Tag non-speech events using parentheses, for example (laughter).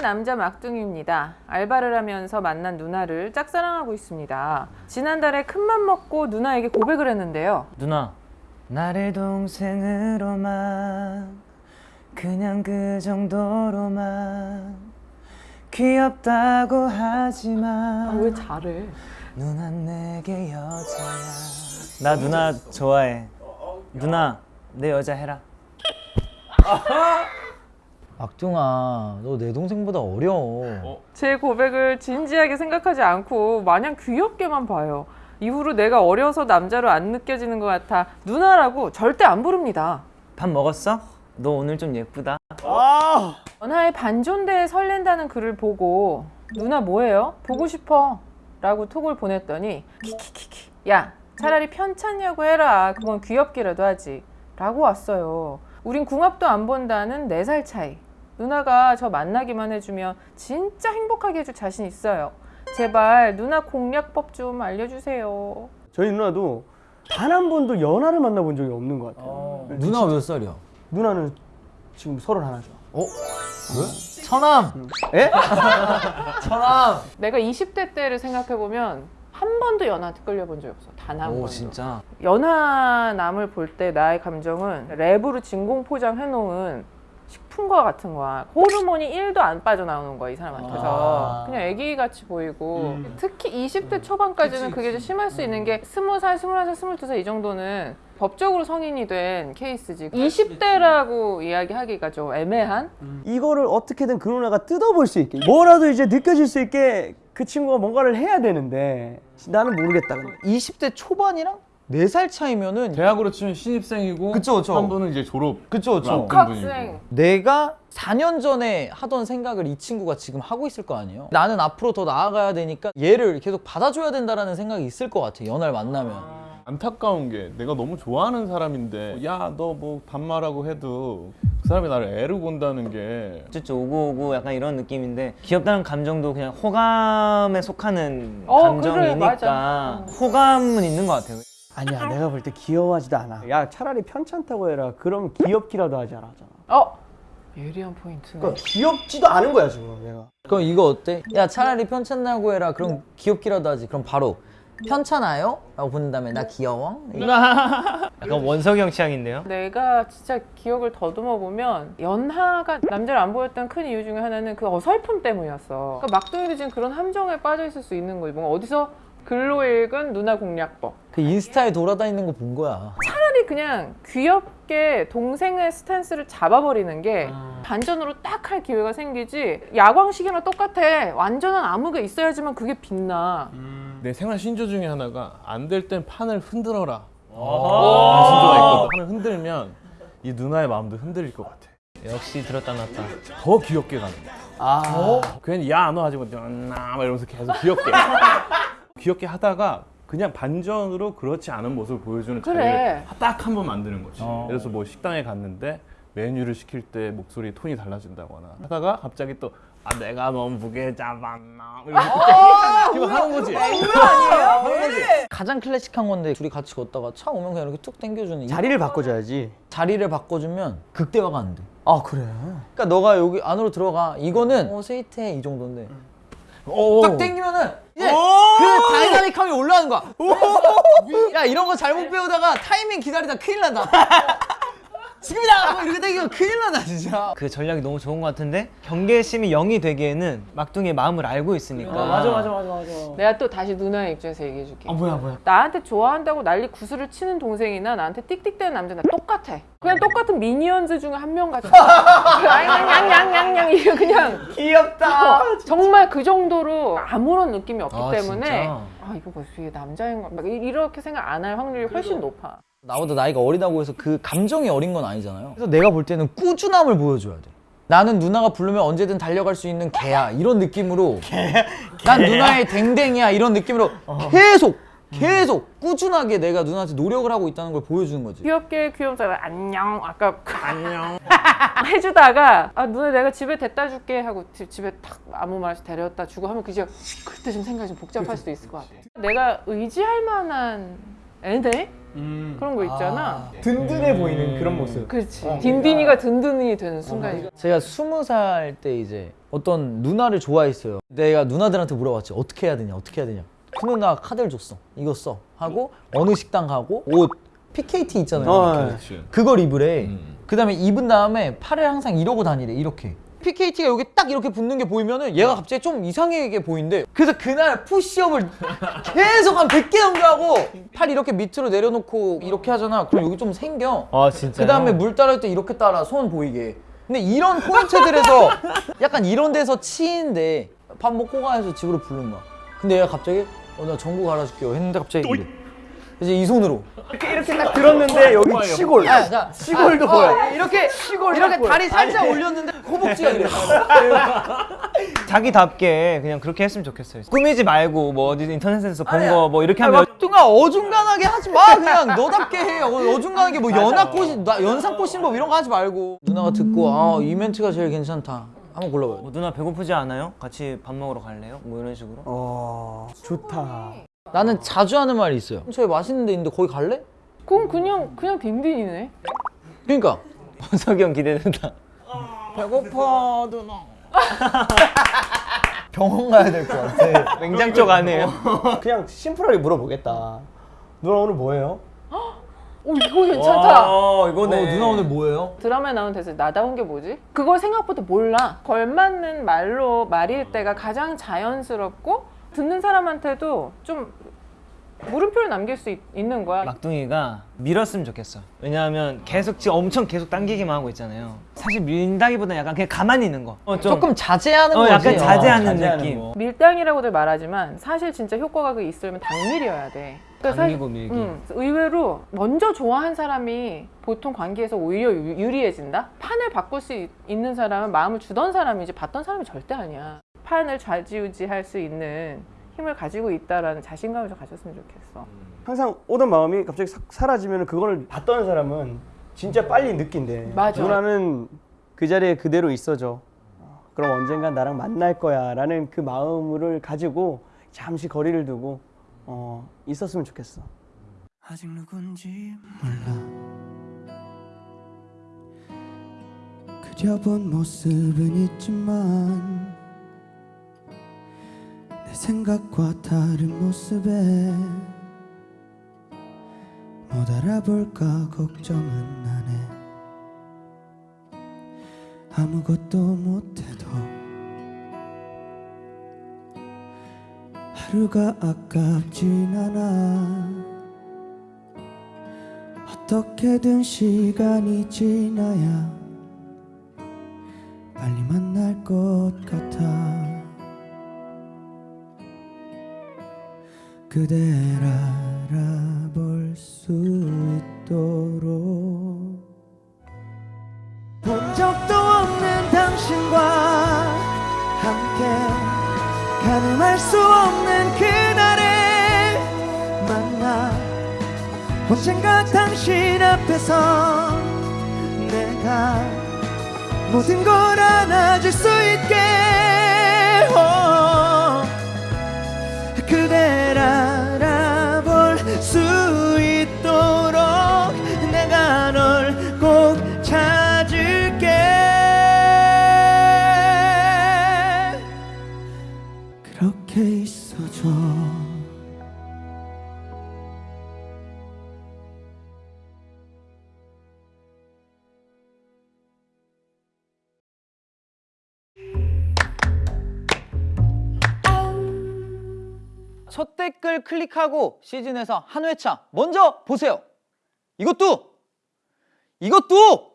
남자 막둥이입니다. 알바를 하면서 만난 누나를 짝사랑하고 있습니다. 지난달에 큰맘 먹고 누나에게 고백을 했는데요. 누나 나를 동생으로만 그냥 그 정도로만 귀엽다고 하지만 잘해? 누나 내게 여자야 나 누나 좋아해 누나 내 여자 해라 막둥아 너 내 동생보다 어려워 제 고백을 진지하게 생각하지 않고 마냥 귀엽게만 봐요. 이후로 내가 어려서 남자로 안 느껴지는 것 같아 누나라고 절대 안 부릅니다. 밥 먹었어? 너 오늘 좀 예쁘다 연하의 반존대에 설렌다는 글을 보고 누나 뭐해요? 보고 싶어 라고 톡을 보냈더니 키키키키 야 차라리 편찮냐고 해라 그건 귀엽기라도 하지 라고 왔어요 우린 궁합도 안 본다는 4살 차이 누나가 저 만나기만 해주면 진짜 행복하게 해줄 자신 있어요 제발 누나 공략법 좀 알려주세요 저희 누나도 단 한 번도 연하를 만나본 적이 없는 것 같아요. 네, 누나가 몇 살이야? 누나는 지금 서른 하나죠. 어? 왜? 처남! 예? 처남! 내가 20대 때를 생각해보면 한 번도 연하한테 끌려본 적이 없어 단 한 번도 오 진짜 연하 남을 볼 때 나의 감정은 랩으로 진공 포장해놓은 식품과 같은 거야. 호르몬이 1도 안 빠져나오는 거야, 이 사람한테서. 아. 그냥 애기같이 보이고. 특히 20대 초반까지는 그게 좀 심할 수 있는 게 20살, 21살, 22살 이 정도는 법적으로 성인이 된 케이스지. 20대라고 이야기하기가 좀 애매한? 이거를 어떻게든 그 누나가 뜯어볼 수 있게 뭐라도 이제 느껴질 수 있게 그 친구가 뭔가를 해야 되는데 나는 모르겠다. 근데. 20대 초반이랑 4살 차이면은 대학으로 치면 신입생이고 그쵸, 그쵸. 한 분은 이제 졸업 그쵸 그쵸. 복학생. 내가 4년 전에 하던 생각을 이 친구가 지금 하고 있을 거 아니에요? 나는 앞으로 더 나아가야 되니까 얘를 계속 받아줘야 된다라는 생각이 있을 것 같아 연하를 만나면. 안타까운 게 내가 너무 좋아하는 사람인데 야 너 뭐 반말하고 해도 그 사람이 나를 애로 본다는 게. 쭈쭈 오고 오고 약간 이런 느낌인데 귀엽다는 감정도 그냥 호감에 속하는 어, 감정이니까 그래. 호감은 있는 것 같아요 아니야 내가 볼 때 귀여워하지도 않아. 야 차라리 편찮다고 해라. 그럼 귀엽기라도 하지 않았잖아. 어? 예리한 포인트네. 그러니까 귀엽지도 않은 거야 지금 내가. 그럼 이거 어때? 야 차라리 편찮다고 해라 그럼 귀엽기라도 하지 그럼 바로 편찮아요? 라고 보낸 다음에 나 귀여워? 약간 원석형 취향인데요 내가 진짜 기억을 더듬어 보면 연하가 남자를 안 보였던 큰 이유 중에 하나는 그 어설픔 때문이었어. 그러니까 막둥이도 지금 그런 함정에 빠져 있을 수 있는 거지. 뭔가 어디서 글로 읽은 누나 공략법. 그 인스타에 돌아다니는 거 본 거야. 차라리 그냥 귀엽게 동생의 stance를 잡아버리는 게 반전으로 딱 할 기회가 생기지. 야광식이랑 똑같아. 완전한 암흑에 있어야지만 그게 빛나. 내 생활 신조 중에 하나가 안 될 땐 판을 흔들어라. 라는 신조가 있거든. 판을 흔들면 이 누나의 마음도 흔들릴 것 같아. 역시 들었다 놨다. 더 귀엽게 가는 거야. 아. 괜히 야너 하지 마. 막 이러면서 계속 귀엽게 (laughs) 귀엽게 하다가 그냥 반전으로 그렇지 않은 모습을 보여주는 그래. 자리를 딱 한 번 만드는 거지 어. 그래서 뭐 식당에 갔는데 메뉴를 시킬 때 목소리 톤이 달라진다거나 하다가 갑자기 또 아 내가 너무 무게 잡았나 이렇게 지금 하는 거지 (laughs) 가장 클래식한 건데 둘이 같이 걷다가 차 오면 그냥 이렇게 툭 당겨주는 이 자리를 바꿔줘야지. 자리를 바꿔주면 극대화가 안 돼. 아 그래. 그러니까 너가 여기 안으로 들어가 이거는 어 sweet해 이 정도인데 오. 딱 당기면은 이제 그 dynamic함이 올라가는 거야. 야 이런 거 잘못 배우다가 타이밍 기다리다 큰일 난다. 지금이다 이렇게 당기면 큰일 난다 진짜. 그 전략이 너무 좋은 것 같은데 경계심이 0이 되기에는 막둥이의 마음을 알고 있으니까 맞아 맞아 맞아 맞아. 내가 또 다시 누나의 입장에서 얘기해 줄게. 아 뭐야 뭐야. 나한테 좋아한다고 난리 구슬을 치는 동생이나 나한테 띡띡대는 남자나 똑같아. 그냥 똑같은 미니언즈 중에 한 명 같아. (laughs) 양양양양양 이게 그냥 귀엽다. 어, 정말 그 정도로 아무런 느낌이 없기 아, 때문에 진짜? 아 이거 뭐 이게 남자인가 막 이- 이렇게 생각 안 할 확률이 훨씬 높아. 나보다 나이가 어리다고 해서 그 감정이 어린 건 아니잖아요. 그래서 내가 볼 때는 꾸준함을 보여줘야 돼. 나는 누나가 부르면 언제든 달려갈 수 있는 개야. 이런 느낌으로. (laughs) 난 누나의 댕댕이야. 이런 느낌으로 계속 계속 꾸준하게 내가 누나한테 노력을 하고 있다는 걸 보여주는 거지. 귀엽게 귀염살 안녕. 아까 안녕. (laughs) 해주다가 아 누나 내가 집에 데려다 줄게 하고 집- 집에 탁 아무 말 없이 데려다 주고 하면 그제 그때 좀 생각이 좀 복잡할 수도 있을 것 같아. 내가 의지할 만한 애네 그런 거 있잖아. 든든해 보이는 그런 모습. 그렇지. 딘딘이가 든든이 되는 순간이. 제가 스무 살 때 이제 어떤 누나를 좋아했어요. 내가 누나들한테 물어봤지 어떻게 해야 되냐 어떻게 해야 되냐. 그 누나가 카드를 줬어. 이거 써 하고 어느 식당 가고 옷 PKT 있잖아요. 어. 그걸 입으래. 음. 그 다음에 입은 다음에 팔을 항상 이러고 다니래 이렇게. PKT가 여기 딱 이렇게 붙는 게 보이면은 얘가 갑자기 좀 이상하게 보인대. 그래서 그날 푸시업을 계속 한 100개 넘게 하고 팔 이렇게 밑으로 내려놓고 이렇게 하잖아. 그럼 여기 좀 생겨. 아 진짜. 그 다음에 물 따를 때 이렇게 따라 손 보이게. 근데 이런 포인트들에서 약간 이런 데서 치인데 밥 먹고 가 해서 집으로 부른 거야. 근데 얘가 갑자기 어 나 전구 갈아줄게요 했는데 갑자기 이제 이 손으로. 이렇게 이렇게 딱 들었는데 여기 치골. 아, 자, 치골도 아, 보여. 어, 이렇게 이렇게 보여. 다리 살짝 올렸는데 허벅지가 이래. (laughs) 자기답게 그냥 그렇게 했으면 좋겠어요. 꾸미지 말고 뭐 어디 인터넷에서 본. 거 뭐 이렇게 아, 하면 막둥아 어중간하게 하지 마 그냥 너답게 해 어, 어중간하게 뭐 연합 꼬신 나 연상 꼬신 법 이런 거 하지 말고 누나가 듣고 아이 멘트가 제일 괜찮다 한번 골라봐요 뭐 누나 배고프지 않아요? 같이 밥 먹으러 갈래요? 뭐 이런 식으로. 어, 좋다. 나는 자주 하는 말이 있어요 저기 맛있는 데 있는데 거기 갈래? 그건 그냥 그냥 딘딘이네. 그러니까 (laughs) 석이 형 기대된다. 배고파 누나 (laughs) 병원 가야 될 것 같아 냉장 쪽 아니에요? (laughs) 그냥 심플하게 물어보겠다. 누나 오늘 뭐예요? 오 이거 괜찮다. 어 어, 이거네. 누나 오늘 뭐예요? 드라마에 나오는 대사 나다운 게 뭐지? 그걸 생각보다 몰라. 걸맞는 말로 말일 때가 가장 자연스럽고 듣는 사람한테도 좀 물음표를 남길 수 있, 는 거야. 막둥이가 밀었으면 좋겠어. 왜냐하면 계속 지금 엄청 계속 당기기만 하고 있잖아요. 사실 밀다기보다 약간 그냥 가만히 있는 거. 어, 좀 조금 자제하는 어, 거지 약간 자제하는 자제하는 느낌. 거. 밀당이라고들 말하지만 사실 진짜 효과가 그 있으려면 당밀이어야 돼. 그러니까 당기고 사실- 밀기. 음, 의외로 먼저 좋아한 사람이 보통 관계에서 오히려 유- 유리해진다. 판을 바꿀 수 있- 있는 사람은 마음을 주던 사람이지 받던 사람이 절대 아니야. 판을 좌지우지할 수 있는 힘을 가지고 있다라는 자신감을 좀 가졌으면 좋겠어. 항상 오던 마음이 갑자기 싹 사라지면 그거를 봤던 사람은 진짜 빨리 느낀대. 맞아. 누나는 그 자리에 그대로 있어줘. 어, 그럼 언젠간 나랑 만날 거야 라는 그 마음을 가지고 잠시 거리를 두고 어, 있었으면 좋겠어. 아직 누군지 몰라. 그려본 모습은 있지만 내 생각과 다른 모습에 못 알아볼까 걱정은 나네 아무것도 못해도 하루가 아깝진 않아. 어떻게든 시간이 지나야 빨리 만날 것 같아 그댈 알아볼 수 있도록. 본 적도 없는 당신과 함께 가늠할 수 없는 그날을 만나 언젠가 당신 앞에서 내가 모든 걸 안아줄 수 있게 첫 댓글 클릭하고 시즌에서 한 회차 먼저 보세요. 이것도 이것도